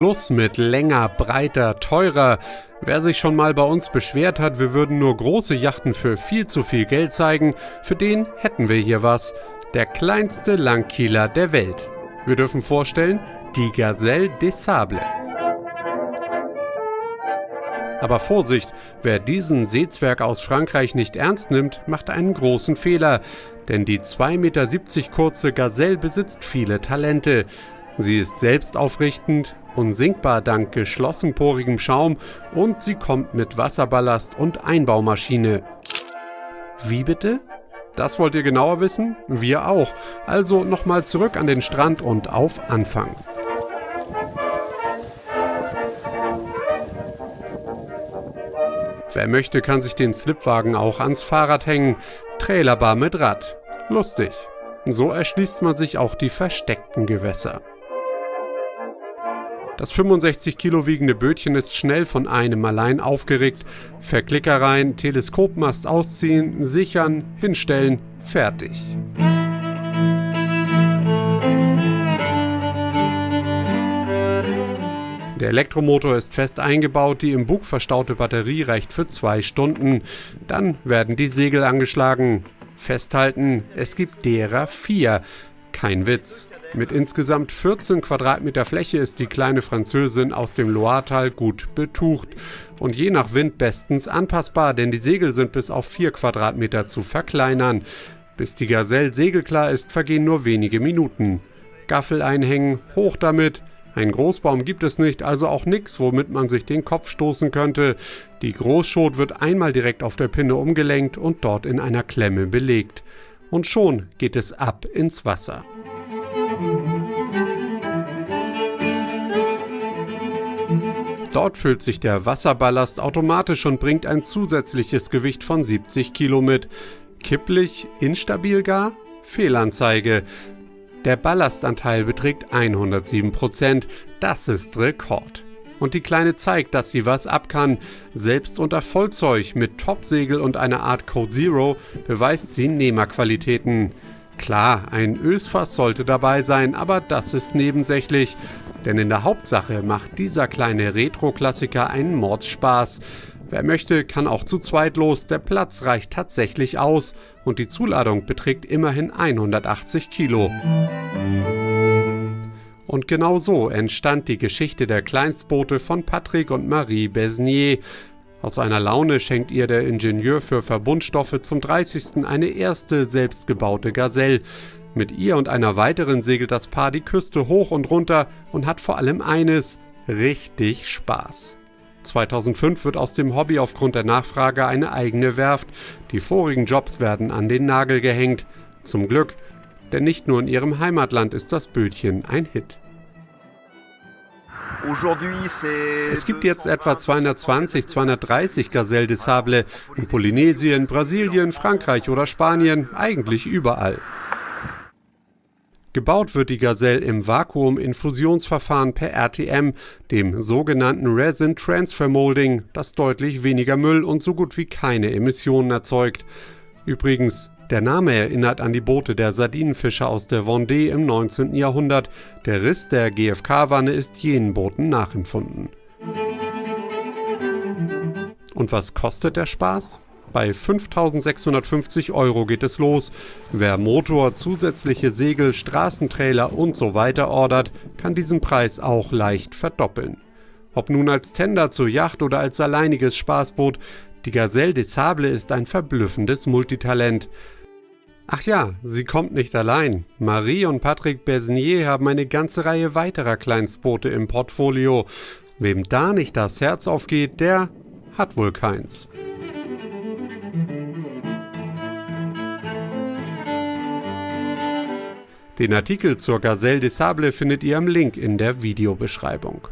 Plus mit länger, breiter, teurer. Wer sich schon mal bei uns beschwert hat, wir würden nur große Yachten für viel zu viel Geld zeigen, für den hätten wir hier was. Der kleinste Langkieler der Welt. Wir dürfen vorstellen, die Gazelle des Sables. Aber Vorsicht, wer diesen Seezwerg aus Frankreich nicht ernst nimmt, macht einen großen Fehler. Denn die 2,70 Meter kurze Gazelle besitzt viele Talente. Sie ist selbstaufrichtend, unsinkbar dank geschlossenporigem Schaum und sie kommt mit Wasserballast und Einbaumaschine. Wie bitte? Das wollt ihr genauer wissen? Wir auch. Also nochmal zurück an den Strand und auf Anfang. Wer möchte, kann sich den Slipwagen auch ans Fahrrad hängen. Trailerbar mit Rad. Lustig. So erschließt man sich auch die versteckten Gewässer. Das 65 Kilo wiegende Bötchen ist schnell von einem allein aufgeregt. Verklicker rein, Teleskopmast ausziehen, sichern, hinstellen, fertig. Der Elektromotor ist fest eingebaut, die im Bug verstaute Batterie reicht für zwei Stunden. Dann werden die Segel angeschlagen. Festhalten, es gibt derer vier. Kein Witz. Mit insgesamt 14 Quadratmeter Fläche ist die kleine Französin aus dem Loiretal gut betucht und je nach Wind bestens anpassbar, denn die Segel sind bis auf 4 Quadratmeter zu verkleinern. Bis die Gazelle segelklar ist, vergehen nur wenige Minuten. Gaffel einhängen, hoch damit. Ein Großbaum gibt es nicht, also auch nichts, womit man sich den Kopf stoßen könnte. Die Großschot wird einmal direkt auf der Pinne umgelenkt und dort in einer Klemme belegt. Und schon geht es ab ins Wasser. Dort füllt sich der Wasserballast automatisch und bringt ein zusätzliches Gewicht von 70 Kilo mit. Kipplich, instabil gar? Fehlanzeige. Der Ballastanteil beträgt 107 Prozent. Das ist Rekord. Und die Kleine zeigt, dass sie was ab kann. Selbst unter Vollzeug mit Topsegel und einer Art Code Zero beweist sie Nehmerqualitäten. Klar, ein Ösfass sollte dabei sein, aber das ist nebensächlich. Denn in der Hauptsache macht dieser kleine Retro-Klassiker einen Mordspaß. Wer möchte, kann auch zu zweit los, der Platz reicht tatsächlich aus und die Zuladung beträgt immerhin 180 Kilo. Und genau so entstand die Geschichte der Kleinstboote von Patrick und Marie Besnier, aus einer Laune schenkt ihr der Ingenieur für Verbundstoffe zum 30. eine erste selbstgebaute Gazelle. Mit ihr und einer weiteren segelt das Paar die Küste hoch und runter und hat vor allem eines, richtig Spaß. 2005 wird aus dem Hobby aufgrund der Nachfrage eine eigene Werft. Die vorigen Jobs werden an den Nagel gehängt. Zum Glück, denn nicht nur in ihrem Heimatland ist das Bötchen ein Hit. Es gibt jetzt etwa 220, 230 Gazelle des Sable in Polynesien, Brasilien, Frankreich oder Spanien, eigentlich überall. Gebaut wird die Gazelle im Vakuum-Infusionsverfahren per RTM, dem sogenannten Resin Transfer Molding, das deutlich weniger Müll und so gut wie keine Emissionen erzeugt. Übrigens, der Name erinnert an die Boote der Sardinenfischer aus der Vendée im 19. Jahrhundert. Der Riss der GFK-Wanne ist jenen Booten nachempfunden. Und was kostet der Spaß? Bei 5.650 Euro geht es los. Wer Motor, zusätzliche Segel, Straßentrailer und so weiter ordert, kann diesen Preis auch leicht verdoppeln. Ob nun als Tender zur Yacht oder als alleiniges Spaßboot, die Gazelle des Sable ist ein verblüffendes Multitalent. Ach ja, sie kommt nicht allein. Marie und Patrick Besnier haben eine ganze Reihe weiterer Kleinstboote im Portfolio. Wem da nicht das Herz aufgeht, der hat wohl keins. Den Artikel zur Gazelle des Sable findet ihr am Link in der Videobeschreibung.